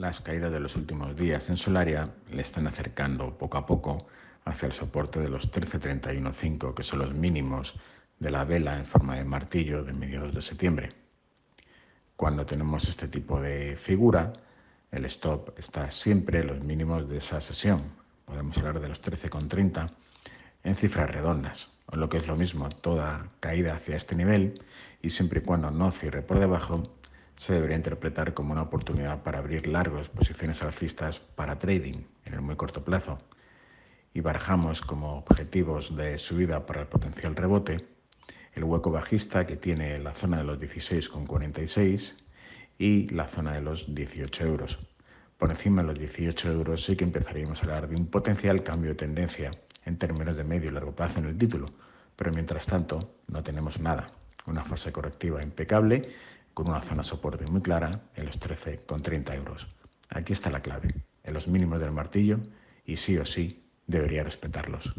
Las caídas de los últimos días en Solaria le están acercando poco a poco hacia el soporte de los 13.31.5, que son los mínimos de la vela en forma de martillo de mediados de septiembre. Cuando tenemos este tipo de figura, el stop está siempre en los mínimos de esa sesión. Podemos hablar de los 13,30 en cifras redondas, o lo que es lo mismo, toda caída hacia este nivel y siempre y cuando no cierre por debajo, se debería interpretar como una oportunidad para abrir largas posiciones alcistas para trading en el muy corto plazo y barajamos como objetivos de subida para el potencial rebote el hueco bajista que tiene la zona de los 16,46 y la zona de los 18 euros. Por encima de los 18 euros sí que empezaríamos a hablar de un potencial cambio de tendencia en términos de medio y largo plazo en el título, pero mientras tanto no tenemos nada. Una fase correctiva impecable con una zona soporte muy clara en los 13,30 euros. Aquí está la clave, en los mínimos del martillo y sí o sí debería respetarlos.